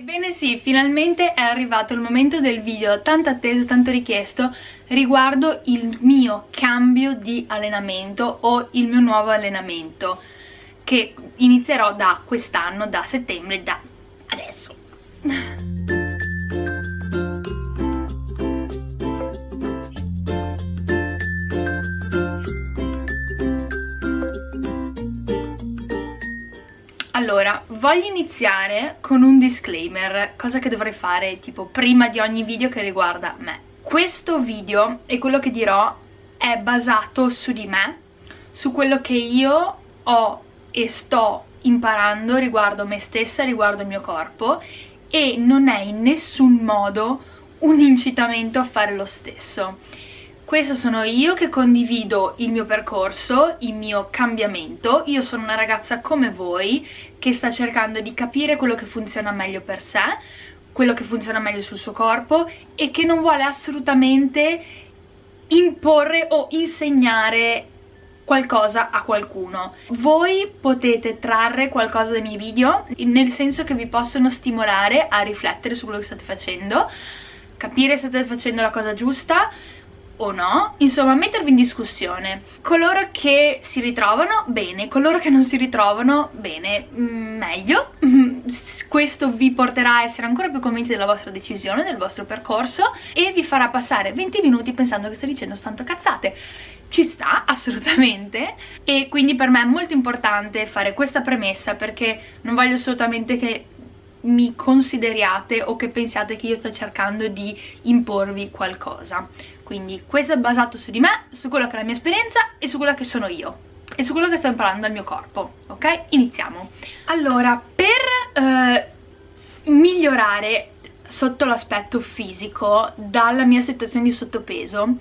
Ebbene sì, finalmente è arrivato il momento del video tanto atteso, tanto richiesto riguardo il mio cambio di allenamento o il mio nuovo allenamento che inizierò da quest'anno, da settembre, da adesso. Allora, voglio iniziare con un disclaimer, cosa che dovrei fare tipo prima di ogni video che riguarda me. Questo video e quello che dirò è basato su di me, su quello che io ho e sto imparando riguardo me stessa, riguardo il mio corpo e non è in nessun modo un incitamento a fare lo stesso questa sono io che condivido il mio percorso, il mio cambiamento. Io sono una ragazza come voi che sta cercando di capire quello che funziona meglio per sé, quello che funziona meglio sul suo corpo e che non vuole assolutamente imporre o insegnare qualcosa a qualcuno. Voi potete trarre qualcosa dai miei video, nel senso che vi possono stimolare a riflettere su quello che state facendo, capire se state facendo la cosa giusta, o no, insomma mettervi in discussione. Coloro che si ritrovano, bene, coloro che non si ritrovano, bene, mm, meglio. Questo vi porterà a essere ancora più convinti della vostra decisione, del vostro percorso e vi farà passare 20 minuti pensando che sto dicendo tanto cazzate. Ci sta assolutamente. E quindi per me è molto importante fare questa premessa perché non voglio assolutamente che mi consideriate o che pensiate che io sto cercando di imporvi qualcosa quindi questo è basato su di me, su quella che è la mia esperienza e su quella che sono io e su quello che sto imparando dal mio corpo, ok? Iniziamo. Allora, per eh, migliorare sotto l'aspetto fisico dalla mia situazione di sottopeso,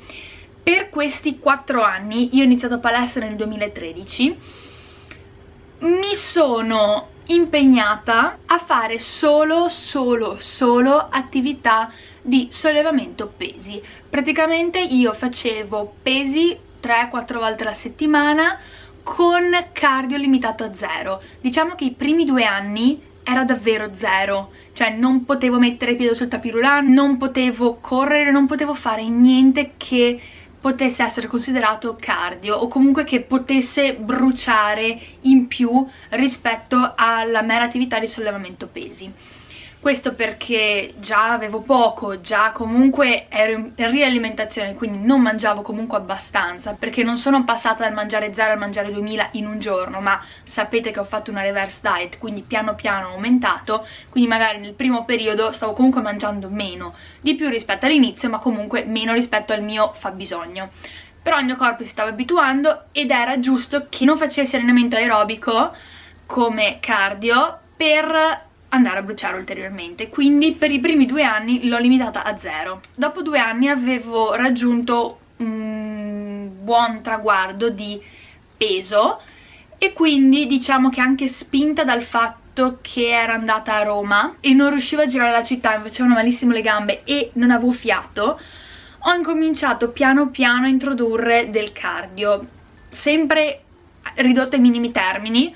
per questi 4 anni, io ho iniziato palestra nel 2013, mi sono impegnata a fare solo, solo, solo attività di sollevamento pesi. Praticamente io facevo pesi 3-4 volte alla settimana con cardio limitato a zero. Diciamo che i primi due anni era davvero zero cioè non potevo mettere piede sul tapirulan, non potevo correre, non potevo fare niente che potesse essere considerato cardio o comunque che potesse bruciare in più rispetto alla mera attività di sollevamento pesi questo perché già avevo poco, già comunque ero in rialimentazione, quindi non mangiavo comunque abbastanza, perché non sono passata dal mangiare 0 al mangiare 2000 in un giorno, ma sapete che ho fatto una reverse diet, quindi piano piano ho aumentato, quindi magari nel primo periodo stavo comunque mangiando meno, di più rispetto all'inizio, ma comunque meno rispetto al mio fabbisogno. Però il mio corpo si stava abituando ed era giusto che non facessi allenamento aerobico come cardio per andare a bruciare ulteriormente. Quindi per i primi due anni l'ho limitata a zero. Dopo due anni avevo raggiunto un buon traguardo di peso e quindi diciamo che anche spinta dal fatto che era andata a Roma e non riuscivo a girare la città, mi facevano malissimo le gambe e non avevo fiato ho incominciato piano piano a introdurre del cardio sempre ridotto ai minimi termini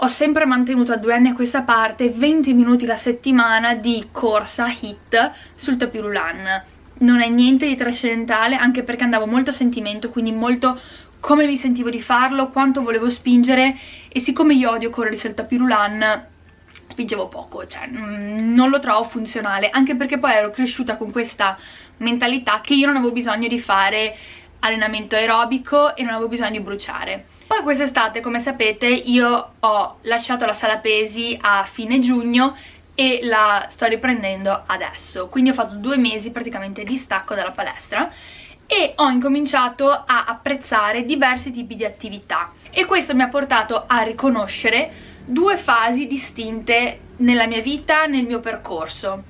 ho sempre mantenuto a due anni a questa parte 20 minuti la settimana di corsa hit sul tapirulan non è niente di trascendentale anche perché andavo molto a sentimento quindi molto come mi sentivo di farlo, quanto volevo spingere e siccome io odio correre sul tapirulan spingevo poco, cioè mm, non lo trovo funzionale anche perché poi ero cresciuta con questa mentalità che io non avevo bisogno di fare allenamento aerobico e non avevo bisogno di bruciare poi quest'estate, come sapete, io ho lasciato la sala pesi a fine giugno e la sto riprendendo adesso. Quindi ho fatto due mesi praticamente di stacco dalla palestra e ho incominciato a apprezzare diversi tipi di attività e questo mi ha portato a riconoscere due fasi distinte nella mia vita, nel mio percorso.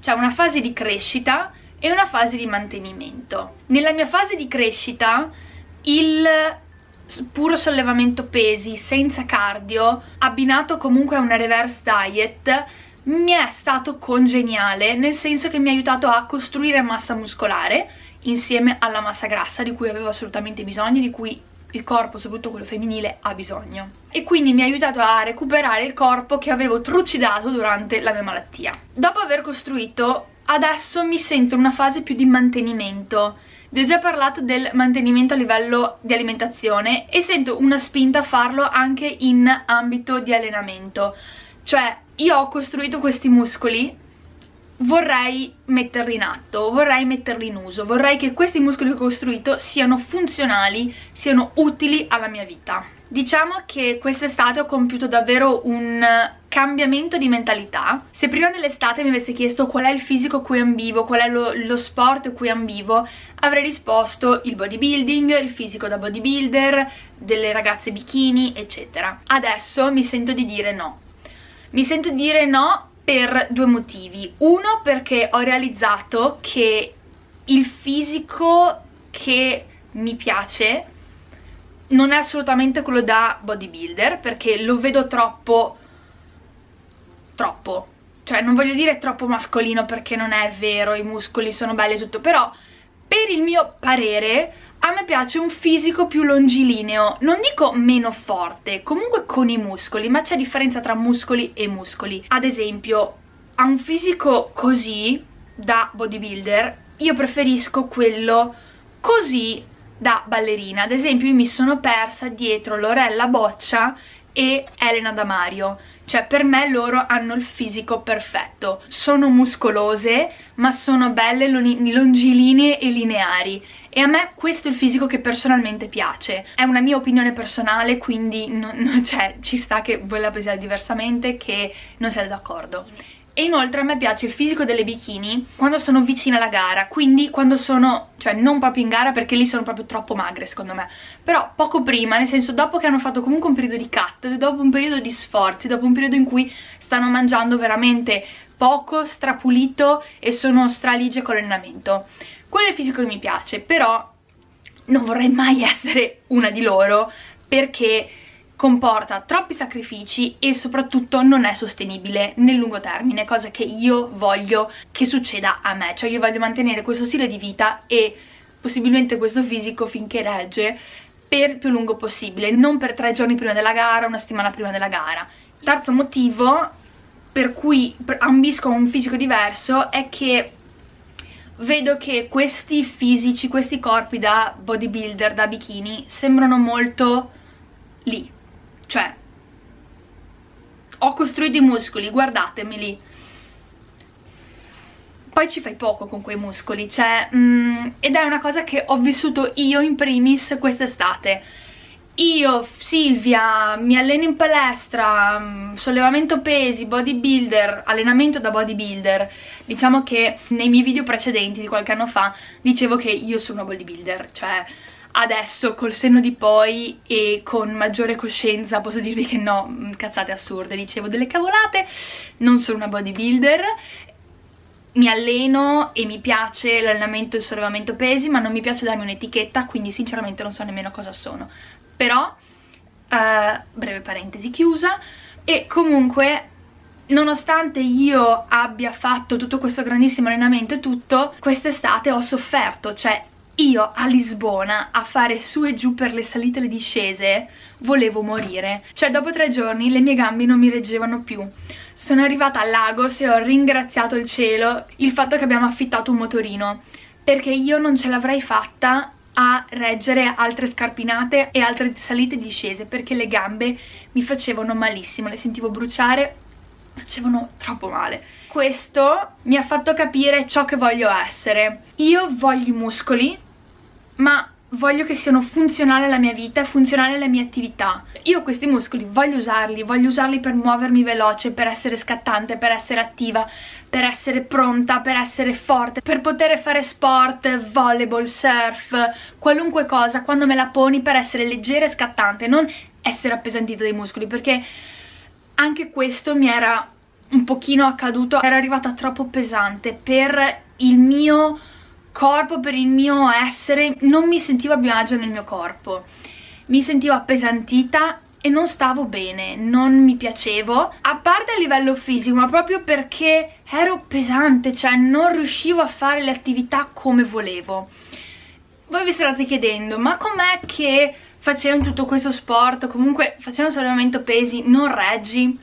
C'è una fase di crescita e una fase di mantenimento. Nella mia fase di crescita il puro sollevamento pesi senza cardio abbinato comunque a una reverse diet mi è stato congeniale nel senso che mi ha aiutato a costruire massa muscolare insieme alla massa grassa di cui avevo assolutamente bisogno di cui il corpo, soprattutto quello femminile, ha bisogno. E quindi mi ha aiutato a recuperare il corpo che avevo trucidato durante la mia malattia. Dopo aver costruito, adesso mi sento in una fase più di mantenimento. Vi ho già parlato del mantenimento a livello di alimentazione e sento una spinta a farlo anche in ambito di allenamento. Cioè, io ho costruito questi muscoli vorrei metterli in atto, vorrei metterli in uso, vorrei che questi muscoli che ho costruito siano funzionali, siano utili alla mia vita. Diciamo che quest'estate ho compiuto davvero un cambiamento di mentalità. Se prima dell'estate mi avesse chiesto qual è il fisico cui ambivo, qual è lo, lo sport cui ambivo, avrei risposto il bodybuilding, il fisico da bodybuilder, delle ragazze bikini, eccetera. Adesso mi sento di dire no. Mi sento di dire no per due motivi. Uno perché ho realizzato che il fisico che mi piace non è assolutamente quello da bodybuilder perché lo vedo troppo troppo cioè non voglio dire troppo mascolino perché non è vero, i muscoli sono belli e tutto però per il mio parere a me piace un fisico più longilineo, non dico meno forte, comunque con i muscoli, ma c'è differenza tra muscoli e muscoli. Ad esempio, a un fisico così, da bodybuilder, io preferisco quello così da ballerina. Ad esempio io mi sono persa dietro Lorella Boccia e Elena Damario cioè per me loro hanno il fisico perfetto. Sono muscolose ma sono belle longilinee e lineari. E a me questo è il fisico che personalmente piace. È una mia opinione personale quindi non, non, cioè, ci sta che voi la pensiate diversamente che non siete d'accordo e inoltre a me piace il fisico delle bikini quando sono vicina alla gara quindi quando sono, cioè non proprio in gara perché lì sono proprio troppo magre secondo me. Però poco prima, nel senso dopo che hanno fatto comunque un periodo di cut dopo un periodo di sforzi, dopo un periodo in cui stanno mangiando veramente poco, strapulito e sono straligie con l'allenamento. Quello è il fisico che mi piace però non vorrei mai essere una di loro perché comporta troppi sacrifici e soprattutto non è sostenibile nel lungo termine, cosa che io voglio che succeda a me, cioè io voglio mantenere questo stile di vita e possibilmente questo fisico finché regge per il più lungo possibile, non per tre giorni prima della gara, una settimana prima della gara. Terzo motivo per cui ambisco un fisico diverso è che vedo che questi fisici, questi corpi da bodybuilder, da bikini, sembrano molto lì, cioè ho costruito i muscoli, guardatemeli poi ci fai poco con quei muscoli, cioè, mm, ed è una cosa che ho vissuto io in primis quest'estate. Io, Silvia, mi alleno in palestra, mm, sollevamento pesi, bodybuilder, allenamento da bodybuilder. Diciamo che nei miei video precedenti di qualche anno fa dicevo che io sono bodybuilder, cioè adesso col senno di poi e con maggiore coscienza posso dirvi che no, mm, cazzate assurde, dicevo delle cavolate, non sono una bodybuilder mi alleno e mi piace l'allenamento e il sollevamento pesi ma non mi piace darmi un'etichetta quindi sinceramente non so nemmeno cosa sono. Però, uh, breve parentesi chiusa e comunque nonostante io abbia fatto tutto questo grandissimo allenamento e tutto quest'estate ho sofferto cioè io a Lisbona a fare su e giù per le salite e le discese volevo morire. Cioè dopo tre giorni le mie gambe non mi reggevano più. Sono arrivata a Lagos e ho ringraziato il cielo il fatto che abbiamo affittato un motorino perché io non ce l'avrei fatta a reggere altre scarpinate e altre salite e discese perché le gambe mi facevano malissimo, le sentivo bruciare facevano troppo male. Questo mi ha fatto capire ciò che voglio essere. Io voglio i muscoli ma voglio che siano funzionali alla mia vita funzionali alle mie attività. Io questi muscoli voglio usarli, voglio usarli per muovermi veloce, per essere scattante, per essere attiva, per essere pronta, per essere forte, per poter fare sport, volleyball, surf, qualunque cosa, quando me la poni per essere leggera e scattante, non essere appesantita dai muscoli, perché anche questo mi era un pochino accaduto, era arrivata troppo pesante per il mio corpo, per il mio essere, non mi sentivo a mio agio nel mio corpo. Mi sentivo appesantita e non stavo bene, non mi piacevo, a parte a livello fisico, ma proprio perché ero pesante, cioè non riuscivo a fare le attività come volevo. Voi vi starete chiedendo, ma com'è che facendo tutto questo sport, comunque facendo sollevamento pesi, non reggi,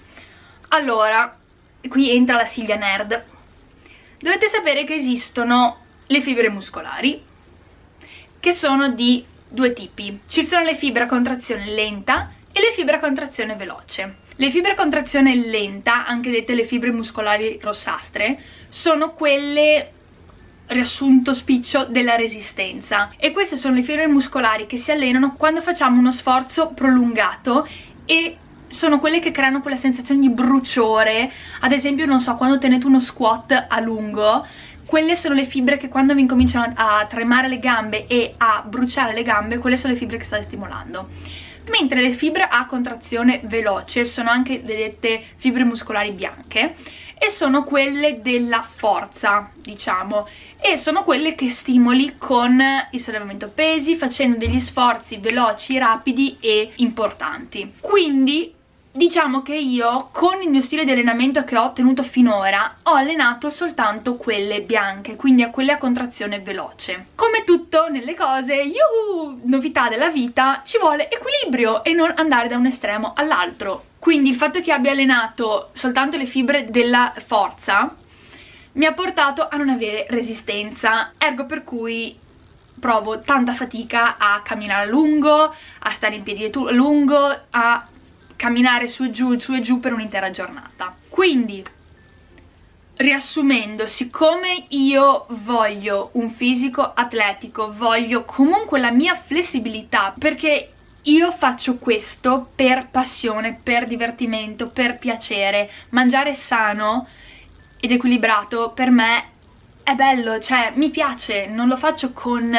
allora, qui entra la Silvia Nerd. Dovete sapere che esistono le fibre muscolari, che sono di due tipi. Ci sono le fibre a contrazione lenta e le fibre a contrazione veloce. Le fibre a contrazione lenta, anche dette le fibre muscolari rossastre, sono quelle riassunto spiccio della resistenza e queste sono le fibre muscolari che si allenano quando facciamo uno sforzo prolungato e sono quelle che creano quella sensazione di bruciore ad esempio non so quando tenete uno squat a lungo quelle sono le fibre che quando vi incominciano a tremare le gambe e a bruciare le gambe quelle sono le fibre che state stimolando mentre le fibre a contrazione veloce sono anche le dette fibre muscolari bianche e sono quelle della forza, diciamo, e sono quelle che stimoli con il sollevamento pesi, facendo degli sforzi veloci, rapidi e importanti. Quindi Diciamo che io con il mio stile di allenamento che ho tenuto finora ho allenato soltanto quelle bianche, quindi a quelle a contrazione veloce. Come tutto nelle cose, yuhu, novità della vita, ci vuole equilibrio e non andare da un estremo all'altro. Quindi il fatto che abbia allenato soltanto le fibre della forza mi ha portato a non avere resistenza, ergo per cui provo tanta fatica a camminare a lungo, a stare in piedi a lungo, a camminare su e giù, su e giù per un'intera giornata. Quindi, riassumendo, siccome io voglio un fisico atletico, voglio comunque la mia flessibilità, perché io faccio questo per passione, per divertimento, per piacere, mangiare sano ed equilibrato per me è bello, cioè mi piace, non lo faccio con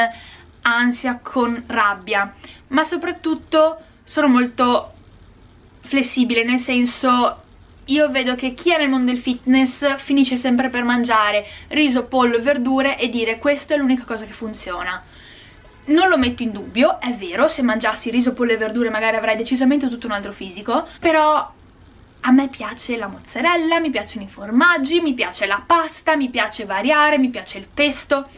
ansia, con rabbia, ma soprattutto sono molto flessibile, nel senso io vedo che chi è nel mondo del fitness finisce sempre per mangiare riso, pollo verdure e dire questa è l'unica cosa che funziona. Non lo metto in dubbio, è vero, se mangiassi riso, pollo e verdure magari avrei decisamente tutto un altro fisico, però a me piace la mozzarella, mi piacciono i formaggi, mi piace la pasta, mi piace variare, mi piace il pesto,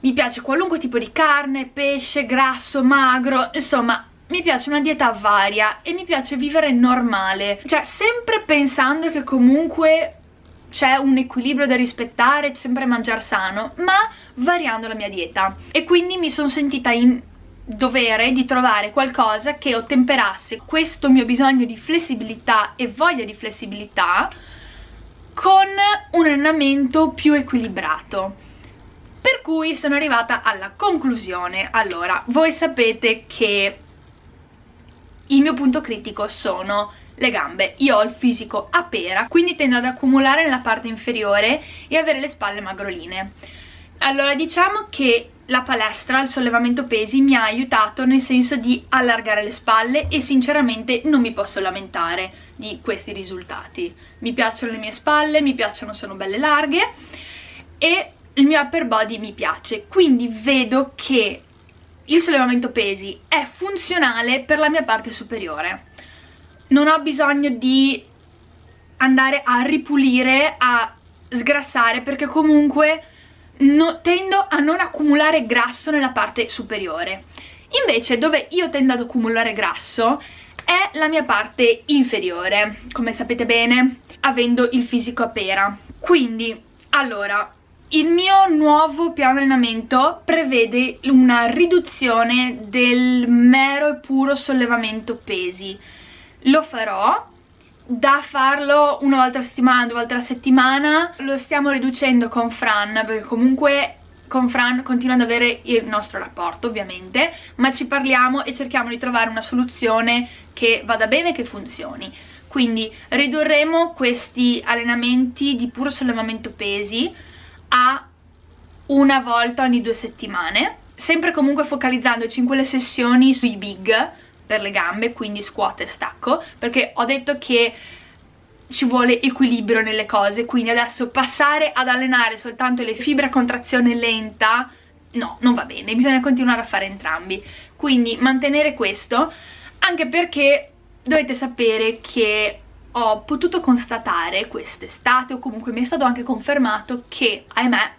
mi piace qualunque tipo di carne, pesce, grasso, magro, insomma mi piace una dieta varia e mi piace vivere normale, cioè sempre pensando che comunque c'è un equilibrio da rispettare, sempre mangiare sano, ma variando la mia dieta. E quindi mi sono sentita in dovere di trovare qualcosa che ottemperasse questo mio bisogno di flessibilità e voglia di flessibilità con un allenamento più equilibrato. Per cui sono arrivata alla conclusione. Allora, voi sapete che il mio punto critico sono le gambe. Io ho il fisico a pera, quindi tendo ad accumulare nella parte inferiore e avere le spalle magroline. Allora diciamo che la palestra, il sollevamento pesi mi ha aiutato nel senso di allargare le spalle e sinceramente non mi posso lamentare di questi risultati. Mi piacciono le mie spalle, mi piacciono, sono belle larghe e il mio upper body mi piace, quindi vedo che il sollevamento pesi è funzionale per la mia parte superiore. Non ho bisogno di andare a ripulire, a sgrassare perché comunque no, tendo a non accumulare grasso nella parte superiore. Invece dove io tendo ad accumulare grasso è la mia parte inferiore come sapete bene avendo il fisico a pera. Quindi allora il mio nuovo piano allenamento prevede una riduzione del mero e puro sollevamento pesi. Lo farò, da farlo una volta a settimana, due volte a settimana, lo stiamo riducendo con Fran, perché comunque con Fran continua ad avere il nostro rapporto ovviamente, ma ci parliamo e cerchiamo di trovare una soluzione che vada bene e che funzioni. Quindi ridurremo questi allenamenti di puro sollevamento pesi, a una volta ogni due settimane sempre comunque focalizzandoci in quelle sessioni sui big per le gambe, quindi squat e stacco perché ho detto che ci vuole equilibrio nelle cose quindi adesso passare ad allenare soltanto le fibre a contrazione lenta no, non va bene, bisogna continuare a fare entrambi. Quindi mantenere questo anche perché dovete sapere che ho potuto constatare quest'estate o comunque mi è stato anche confermato che, ahimè,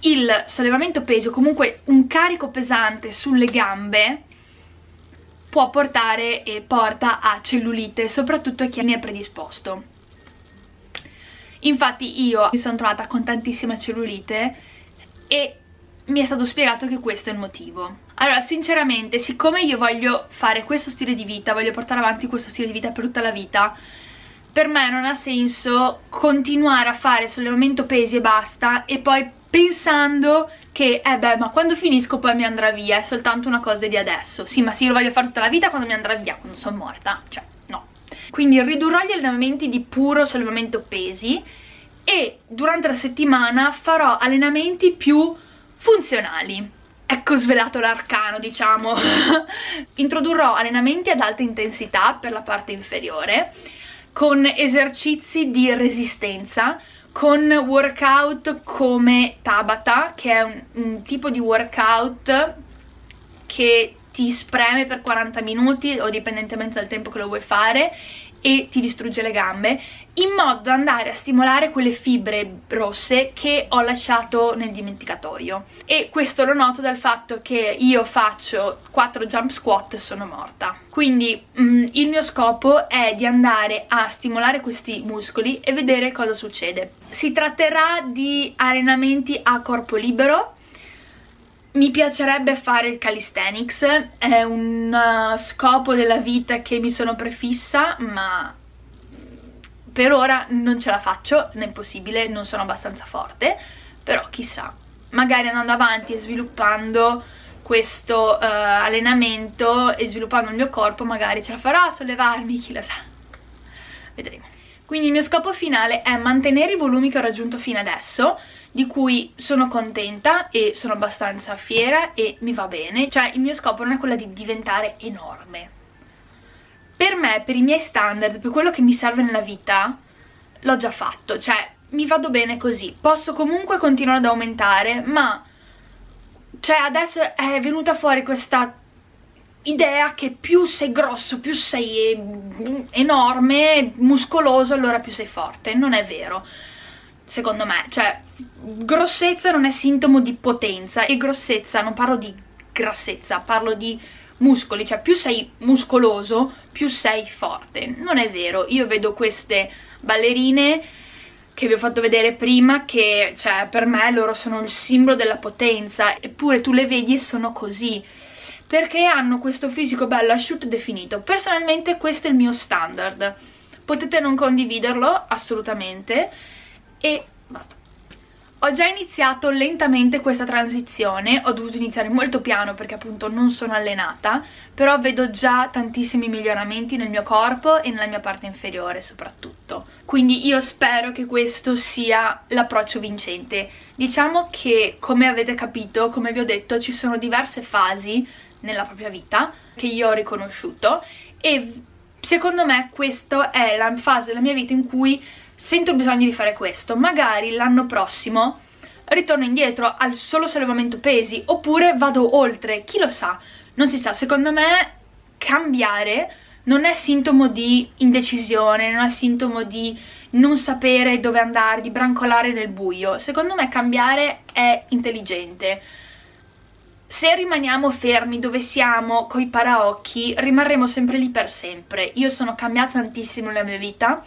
il sollevamento peso, comunque un carico pesante sulle gambe può portare e porta a cellulite, soprattutto a chi ne è predisposto. Infatti io mi sono trovata con tantissima cellulite e mi è stato spiegato che questo è il motivo. Allora, sinceramente, siccome io voglio fare questo stile di vita, voglio portare avanti questo stile di vita per tutta la vita, per me non ha senso continuare a fare sollevamento pesi e basta e poi pensando che, eh beh, ma quando finisco poi mi andrà via, è soltanto una cosa di adesso. Sì, ma sì, lo voglio fare tutta la vita quando mi andrà via, quando sono morta, cioè, no. Quindi ridurrò gli allenamenti di puro sollevamento pesi e durante la settimana farò allenamenti più funzionali. Ecco svelato l'arcano, diciamo. Introdurrò allenamenti ad alta intensità per la parte inferiore, con esercizi di resistenza, con workout come Tabata, che è un, un tipo di workout che ti spreme per 40 minuti o dipendentemente dal tempo che lo vuoi fare e ti distrugge le gambe in modo da andare a stimolare quelle fibre rosse che ho lasciato nel dimenticatoio. E questo lo noto dal fatto che io faccio 4 jump squat e sono morta. Quindi mh, mm, il mio scopo è di andare a stimolare questi muscoli e vedere cosa succede. Si tratterà di allenamenti a corpo libero mi piacerebbe fare il calisthenics, è un uh, scopo della vita che mi sono prefissa, ma per ora non ce la faccio, non è possibile, non sono abbastanza forte, però chissà, magari andando avanti e sviluppando questo uh, allenamento e sviluppando il mio corpo magari ce la farò a sollevarmi, chi lo sa, vedremo. Quindi il mio scopo finale è mantenere i volumi che ho raggiunto fino adesso, di cui sono contenta e sono abbastanza fiera e mi va bene. Cioè il mio scopo non è quello di diventare enorme. Per me, per i miei standard, per quello che mi serve nella vita, l'ho già fatto. Cioè mi vado bene così. Posso comunque continuare ad aumentare, ma... Cioè adesso è venuta fuori questa idea che più sei grosso, più sei enorme, muscoloso, allora più sei forte. Non è vero secondo me, cioè grossezza non è sintomo di potenza e grossezza, non parlo di grassezza, parlo di muscoli, cioè più sei muscoloso più sei forte, non è vero, io vedo queste ballerine che vi ho fatto vedere prima che cioè per me loro sono il simbolo della potenza eppure tu le vedi e sono così perché hanno questo fisico bello asciutto e definito. Personalmente questo è il mio standard. Potete non condividerlo assolutamente e basta ho già iniziato lentamente questa transizione, ho dovuto iniziare molto piano perché appunto non sono allenata, però vedo già tantissimi miglioramenti nel mio corpo e nella mia parte inferiore soprattutto. Quindi io spero che questo sia l'approccio vincente. Diciamo che come avete capito, come vi ho detto, ci sono diverse fasi nella propria vita che io ho riconosciuto e secondo me questa è la fase della mia vita in cui sento il bisogno di fare questo, magari l'anno prossimo ritorno indietro al solo sollevamento pesi oppure vado oltre, chi lo sa, non si sa, secondo me cambiare non è sintomo di indecisione, non è sintomo di non sapere dove andare, di brancolare nel buio, secondo me cambiare è intelligente. Se rimaniamo fermi dove siamo, coi paraocchi, rimarremo sempre lì per sempre. Io sono cambiata tantissimo nella mia vita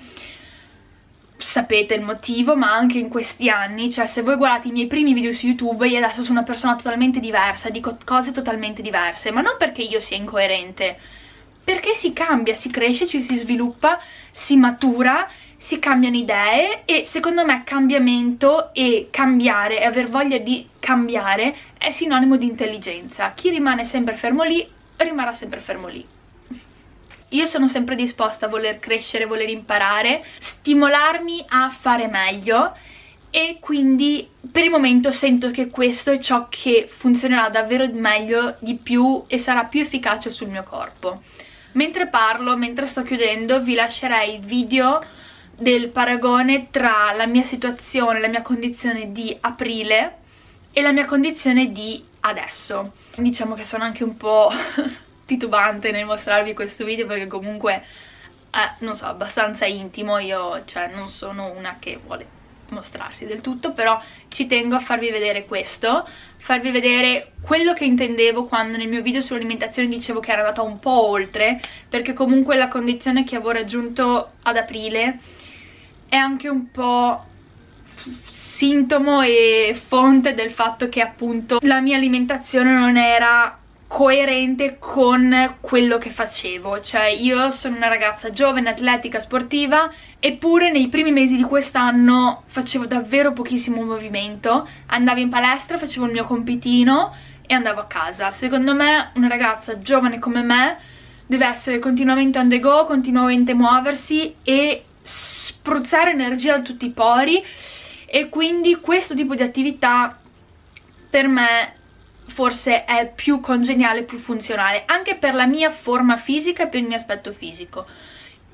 sapete il motivo, ma anche in questi anni, cioè se voi guardate i miei primi video su YouTube io adesso sono una persona totalmente diversa, dico cose totalmente diverse, ma non perché io sia incoerente, perché si cambia, si cresce, ci si sviluppa, si matura, si cambiano idee e secondo me cambiamento e cambiare e aver voglia di cambiare è sinonimo di intelligenza. Chi rimane sempre fermo lì rimarrà sempre fermo lì io sono sempre disposta a voler crescere, voler imparare, stimolarmi a fare meglio e quindi per il momento sento che questo è ciò che funzionerà davvero meglio di più e sarà più efficace sul mio corpo. Mentre parlo, mentre sto chiudendo, vi lascerei il video del paragone tra la mia situazione, la mia condizione di aprile e la mia condizione di adesso. Diciamo che sono anche un po' titubante nel mostrarvi questo video perché comunque è, non so, abbastanza intimo, io cioè non sono una che vuole mostrarsi del tutto, però ci tengo a farvi vedere questo, farvi vedere quello che intendevo quando nel mio video sull'alimentazione dicevo che era andata un po' oltre perché comunque la condizione che avevo raggiunto ad aprile è anche un po' sintomo e fonte del fatto che appunto la mia alimentazione non era coerente con quello che facevo. Cioè io sono una ragazza giovane, atletica, sportiva eppure nei primi mesi di quest'anno facevo davvero pochissimo movimento. Andavo in palestra, facevo il mio compitino e andavo a casa. Secondo me una ragazza giovane come me deve essere continuamente on the go, continuamente muoversi e spruzzare energia da tutti i pori. E quindi questo tipo di attività per me forse è più congeniale, più funzionale, anche per la mia forma fisica e per il mio aspetto fisico.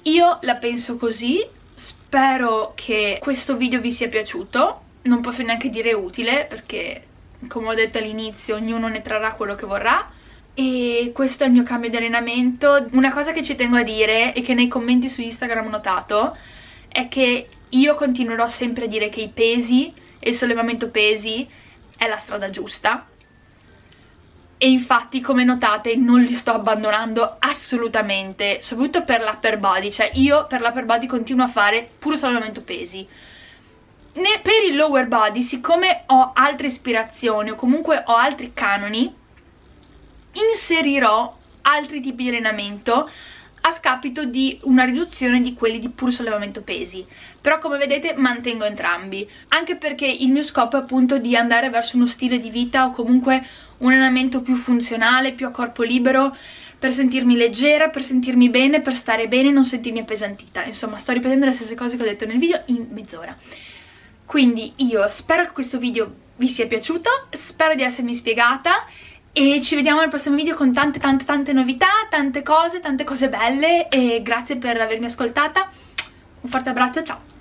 Io la penso così, spero che questo video vi sia piaciuto, non posso neanche dire utile perché come ho detto all'inizio ognuno ne trarrà quello che vorrà e questo è il mio cambio di allenamento. Una cosa che ci tengo a dire e che nei commenti su Instagram ho notato è che io continuerò sempre a dire che i pesi e il sollevamento pesi è la strada giusta e infatti come notate non li sto abbandonando assolutamente soprattutto per l'upper body. Cioè io per l'upper body continuo a fare puro sollevamento pesi. Ne, per il lower body siccome ho altre ispirazioni o comunque ho altri canoni inserirò altri tipi di allenamento a scapito di una riduzione di quelli di puro sollevamento pesi. Però come vedete mantengo entrambi. Anche perché il mio scopo è appunto di andare verso uno stile di vita o comunque un allenamento più funzionale, più a corpo libero per sentirmi leggera, per sentirmi bene, per stare bene e non sentirmi appesantita. Insomma sto ripetendo le stesse cose che ho detto nel video in mezz'ora. Quindi io spero che questo video vi sia piaciuto, spero di essermi spiegata e ci vediamo nel prossimo video con tante tante tante novità, tante cose, tante cose belle e grazie per avermi ascoltata. Un forte abbraccio, ciao!